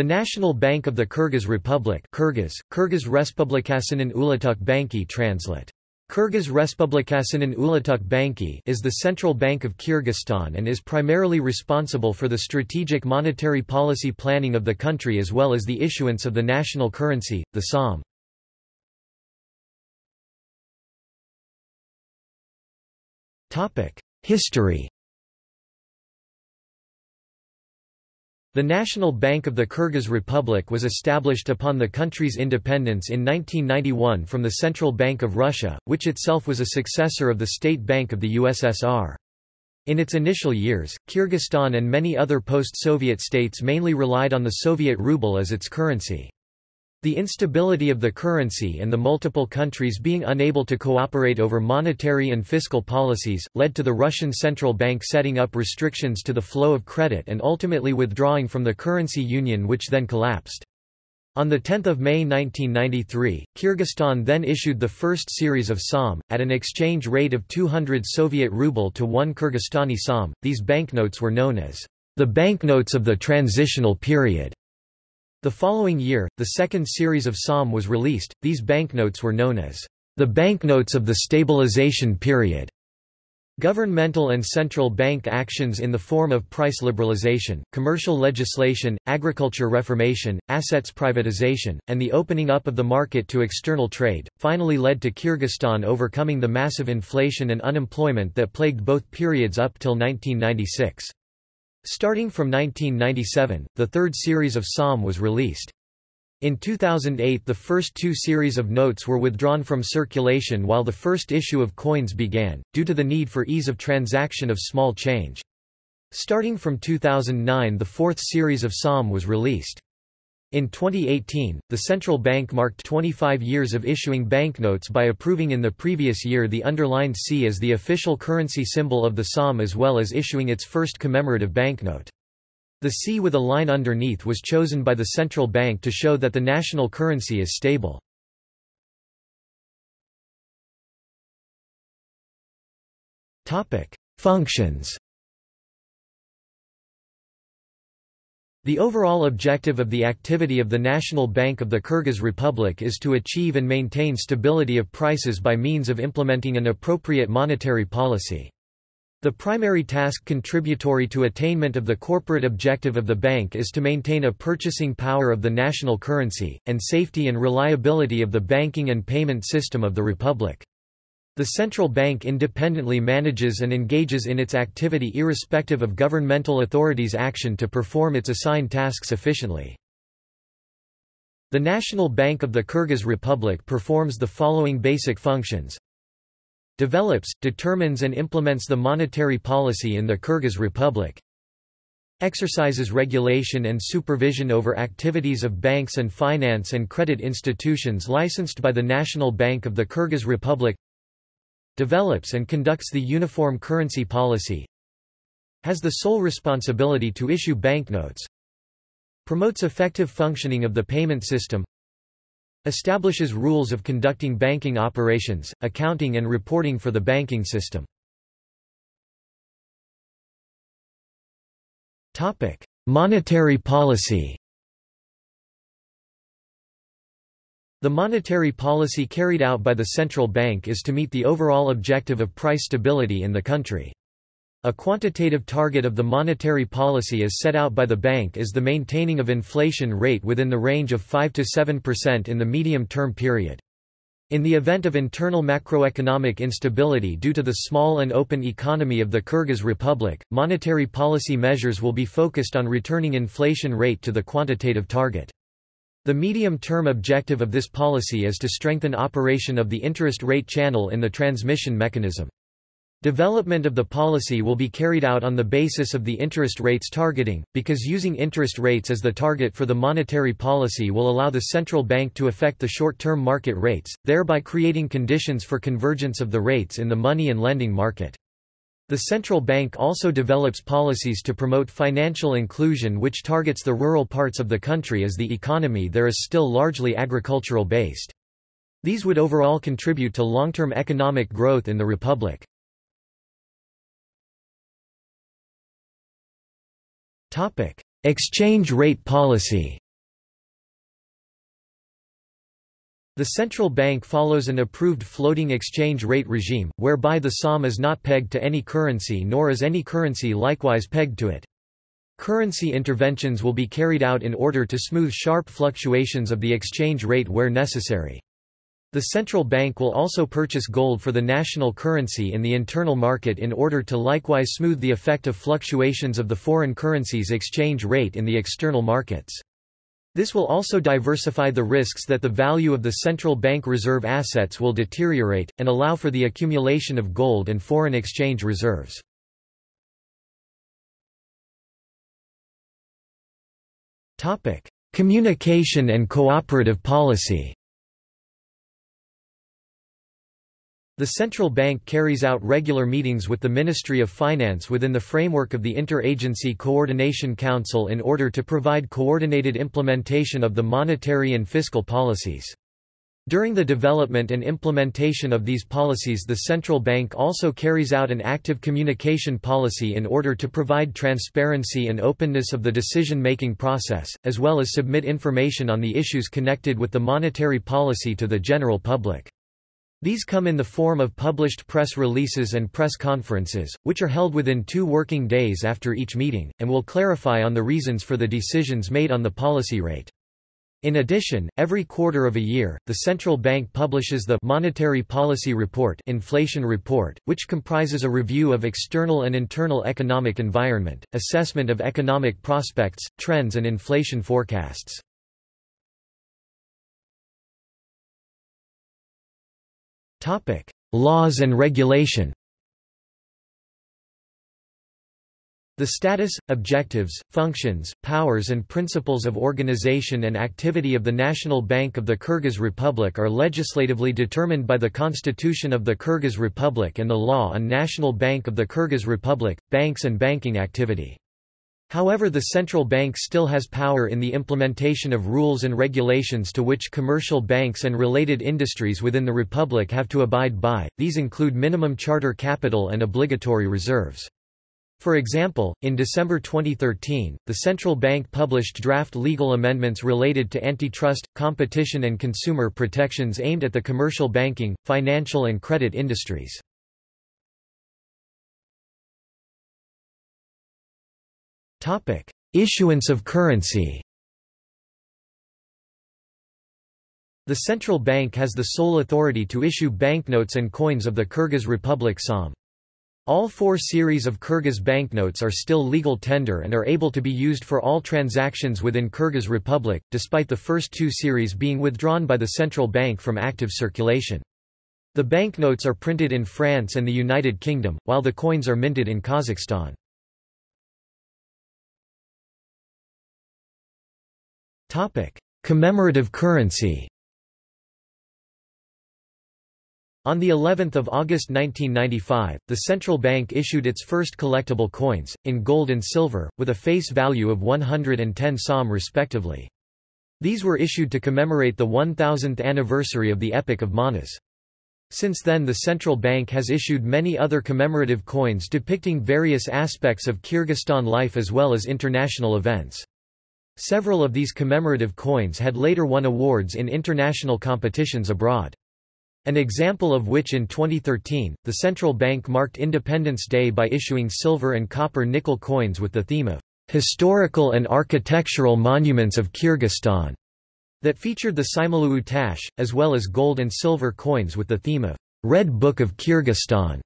The National Bank of the Kyrgyz Republic Kyrgyz, Kyrgyz Respublikasının Ulutuk Banki translate. Kyrgyz Respublikasının Ulutuk Banki is the central bank of Kyrgyzstan and is primarily responsible for the strategic monetary policy planning of the country as well as the issuance of the national currency, the som. History The National Bank of the Kyrgyz Republic was established upon the country's independence in 1991 from the Central Bank of Russia, which itself was a successor of the State Bank of the USSR. In its initial years, Kyrgyzstan and many other post-Soviet states mainly relied on the Soviet ruble as its currency. The instability of the currency and the multiple countries being unable to cooperate over monetary and fiscal policies, led to the Russian Central Bank setting up restrictions to the flow of credit and ultimately withdrawing from the currency union which then collapsed. On 10 May 1993, Kyrgyzstan then issued the first series of SOM, at an exchange rate of 200 Soviet ruble to 1 Kyrgyzstani SOM. These banknotes were known as the banknotes of the transitional period. The following year, the second series of SOM was released. These banknotes were known as the banknotes of the stabilization period. Governmental and central bank actions in the form of price liberalization, commercial legislation, agriculture reformation, assets privatization, and the opening up of the market to external trade, finally led to Kyrgyzstan overcoming the massive inflation and unemployment that plagued both periods up till 1996. Starting from 1997, the third series of som was released. In 2008 the first two series of notes were withdrawn from circulation while the first issue of coins began, due to the need for ease of transaction of small change. Starting from 2009 the fourth series of som was released. In 2018, the central bank marked 25 years of issuing banknotes by approving in the previous year the underlined C as the official currency symbol of the SOM as well as issuing its first commemorative banknote. The C with a line underneath was chosen by the central bank to show that the national currency is stable. Functions The overall objective of the activity of the National Bank of the Kyrgyz Republic is to achieve and maintain stability of prices by means of implementing an appropriate monetary policy. The primary task contributory to attainment of the corporate objective of the bank is to maintain a purchasing power of the national currency, and safety and reliability of the banking and payment system of the republic. The central bank independently manages and engages in its activity irrespective of governmental authorities' action to perform its assigned tasks efficiently. The National Bank of the Kyrgyz Republic performs the following basic functions. Develops, determines and implements the monetary policy in the Kyrgyz Republic. Exercises regulation and supervision over activities of banks and finance and credit institutions licensed by the National Bank of the Kyrgyz Republic develops and conducts the uniform currency policy has the sole responsibility to issue banknotes promotes effective functioning of the payment system establishes rules of conducting banking operations, accounting and reporting for the banking system. Monetary policy The monetary policy carried out by the central bank is to meet the overall objective of price stability in the country. A quantitative target of the monetary policy as set out by the bank is the maintaining of inflation rate within the range of 5–7% in the medium-term period. In the event of internal macroeconomic instability due to the small and open economy of the Kyrgyz Republic, monetary policy measures will be focused on returning inflation rate to the quantitative target. The medium-term objective of this policy is to strengthen operation of the interest rate channel in the transmission mechanism. Development of the policy will be carried out on the basis of the interest rates targeting, because using interest rates as the target for the monetary policy will allow the central bank to affect the short-term market rates, thereby creating conditions for convergence of the rates in the money and lending market. The central bank also develops policies to promote financial inclusion which targets the rural parts of the country as the economy there is still largely agricultural based. These would overall contribute to long-term economic growth in the republic. Exchange rate policy The central bank follows an approved floating exchange rate regime, whereby the SOM is not pegged to any currency nor is any currency likewise pegged to it. Currency interventions will be carried out in order to smooth sharp fluctuations of the exchange rate where necessary. The central bank will also purchase gold for the national currency in the internal market in order to likewise smooth the effect of fluctuations of the foreign currency's exchange rate in the external markets. This will also diversify the risks that the value of the central bank reserve assets will deteriorate, and allow for the accumulation of gold and foreign exchange reserves. Communication and cooperative policy The central bank carries out regular meetings with the Ministry of Finance within the framework of the Interagency Coordination Council in order to provide coordinated implementation of the monetary and fiscal policies. During the development and implementation of these policies the central bank also carries out an active communication policy in order to provide transparency and openness of the decision-making process, as well as submit information on the issues connected with the monetary policy to the general public. These come in the form of published press releases and press conferences, which are held within two working days after each meeting, and will clarify on the reasons for the decisions made on the policy rate. In addition, every quarter of a year, the central bank publishes the Monetary Policy Report, Inflation Report, which comprises a review of external and internal economic environment, assessment of economic prospects, trends and inflation forecasts. Topic: Laws and regulation. The status, objectives, functions, powers and principles of organization and activity of the National Bank of the Kyrgyz Republic are legislatively determined by the Constitution of the Kyrgyz Republic and the Law on National Bank of the Kyrgyz Republic, Banks and Banking Activity. However the central bank still has power in the implementation of rules and regulations to which commercial banks and related industries within the republic have to abide by, these include minimum charter capital and obligatory reserves. For example, in December 2013, the central bank published draft legal amendments related to antitrust, competition and consumer protections aimed at the commercial banking, financial and credit industries. Topic: Issuance of currency. The central bank has the sole authority to issue banknotes and coins of the Kyrgyz Republic SOM. All four series of Kyrgyz banknotes are still legal tender and are able to be used for all transactions within Kyrgyz Republic, despite the first two series being withdrawn by the central bank from active circulation. The banknotes are printed in France and the United Kingdom, while the coins are minted in Kazakhstan. Topic: Commemorative currency. On the 11th of August 1995, the central bank issued its first collectible coins in gold and silver with a face value of 110 som respectively. These were issued to commemorate the 1000th anniversary of the Epic of Manas. Since then the central bank has issued many other commemorative coins depicting various aspects of Kyrgyzstan life as well as international events. Several of these commemorative coins had later won awards in international competitions abroad. An example of which in 2013, the central bank marked Independence Day by issuing silver and copper nickel coins with the theme of historical and architectural monuments of Kyrgyzstan that featured the Saimaluu Tash, as well as gold and silver coins with the theme of Red Book of Kyrgyzstan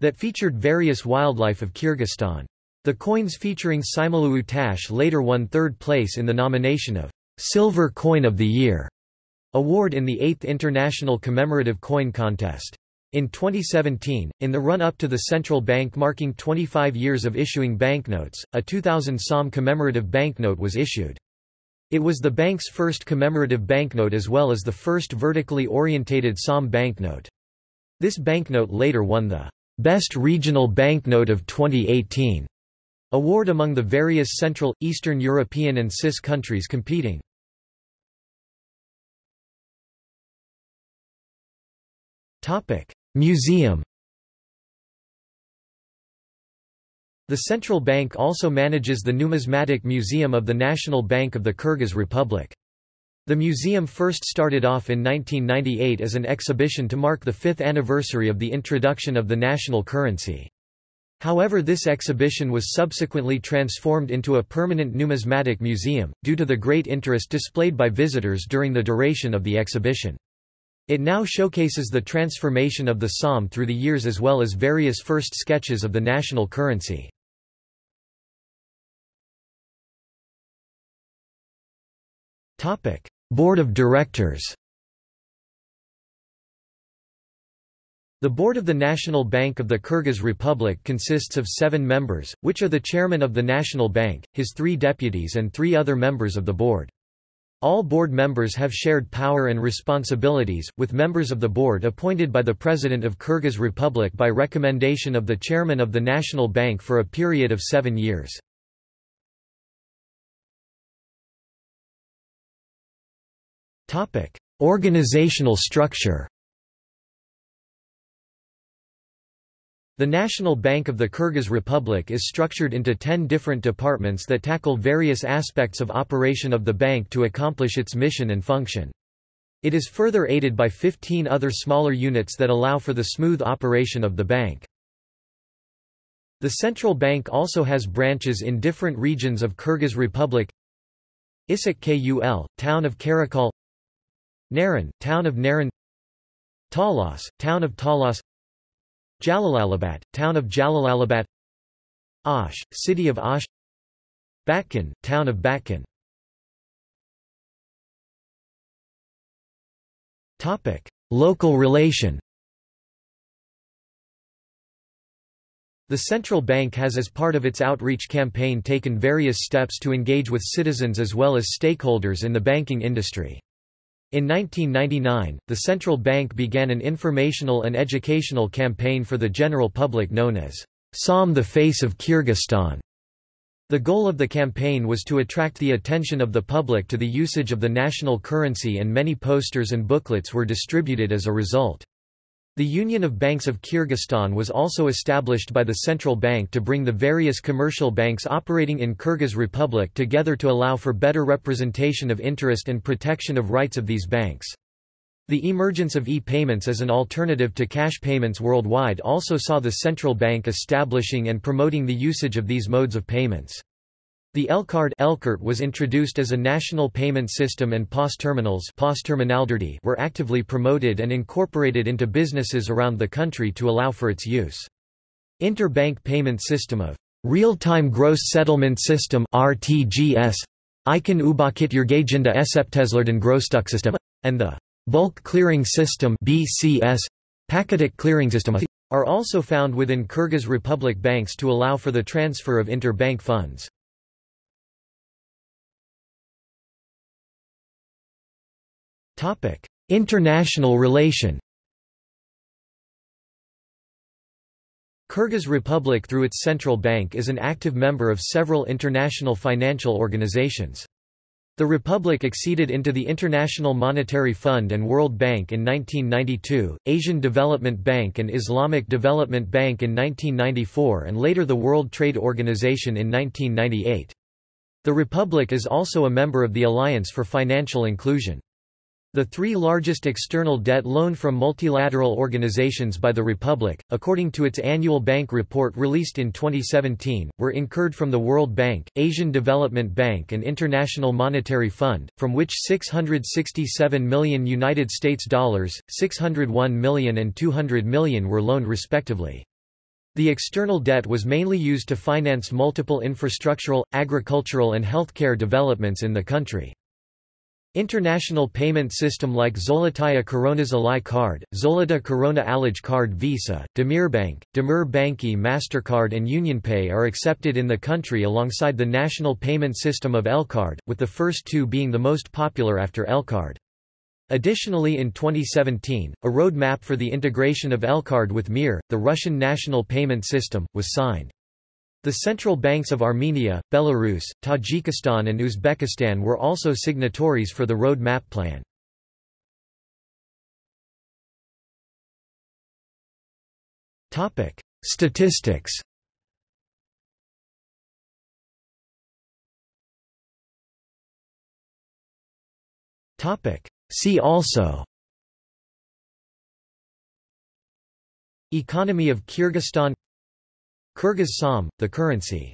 that featured various wildlife of Kyrgyzstan. The coins featuring Saimaluu Tash later won third place in the nomination of Silver Coin of the Year award in the 8th International Commemorative Coin Contest. In 2017, in the run-up to the central bank marking 25 years of issuing banknotes, a 2000 som commemorative banknote was issued. It was the bank's first commemorative banknote as well as the first vertically orientated som banknote. This banknote later won the Best Regional Banknote of 2018 Award among the various Central, Eastern European and CIS countries competing. Museum The central bank also manages the Numismatic Museum of the National Bank of the Kyrgyz Republic. The museum first started off in 1998 as an exhibition to mark the fifth anniversary of the introduction of the national currency. However this exhibition was subsequently transformed into a permanent numismatic museum, due to the great interest displayed by visitors during the duration of the exhibition. It now showcases the transformation of the SOM through the years as well as various first sketches of the national currency. Board of Directors The Board of the National Bank of the Kyrgyz Republic consists of seven members, which are the chairman of the National Bank, his three deputies and three other members of the board. All board members have shared power and responsibilities, with members of the board appointed by the President of Kyrgyz Republic by recommendation of the Chairman of the National Bank for a period of seven years. Organizational structure The National Bank of the Kyrgyz Republic is structured into ten different departments that tackle various aspects of operation of the bank to accomplish its mission and function. It is further aided by 15 other smaller units that allow for the smooth operation of the bank. The central bank also has branches in different regions of Kyrgyz Republic Issyk Kul, town of Karakol Naryn, town of Naryn Talas, town of Talas Jalal-Abad, town of Jalal-Abad Osh, city of Osh Batken, town of Topic: Local relation. The central bank has as part of its outreach campaign taken various steps to engage with citizens as well as stakeholders in the banking industry. In 1999, the central bank began an informational and educational campaign for the general public known as SOM the Face of Kyrgyzstan. The goal of the campaign was to attract the attention of the public to the usage of the national currency and many posters and booklets were distributed as a result. The Union of Banks of Kyrgyzstan was also established by the central bank to bring the various commercial banks operating in Kyrgyz Republic together to allow for better representation of interest and protection of rights of these banks. The emergence of e-payments as an alternative to cash payments worldwide also saw the central bank establishing and promoting the usage of these modes of payments. The Elcard was introduced as a national payment system and POS terminals POS were actively promoted and incorporated into businesses around the country to allow for its use. Interbank payment system of Real-Time Gross Settlement System RTGS Icon Ubakit Yergajinda Esepteslerden Grossducksystem and the Bulk Clearing System BCS Paketic Clearing System are also found within Kyrgyz Republic banks to allow for the transfer of interbank funds. Topic: International relation. Kyrgyz Republic through its central bank is an active member of several international financial organizations. The republic acceded into the International Monetary Fund and World Bank in 1992, Asian Development Bank and Islamic Development Bank in 1994 and later the World Trade Organization in 1998. The republic is also a member of the Alliance for Financial Inclusion. The three largest external debt loaned from multilateral organizations by the Republic, according to its annual bank report released in 2017, were incurred from the World Bank, Asian Development Bank and International Monetary Fund, from which 667 million United States dollars, 601 million and 200 million were loaned respectively. The external debt was mainly used to finance multiple infrastructural, agricultural and healthcare developments in the country. International payment system like Zolotaya Koronas Alai card, Zolota Korona Alij card Visa, Demirbank, Demir Banki MasterCard and UnionPay are accepted in the country alongside the national payment system of Elcard, with the first two being the most popular after Elcard. Additionally in 2017, a roadmap for the integration of Elcard with Mir, the Russian national payment system, was signed. The central banks of Armenia, Belarus, Tajikistan and Uzbekistan were also signatories for the road map plan. Statistics See also Economy of Kyrgyzstan Kyrgyz Som, the currency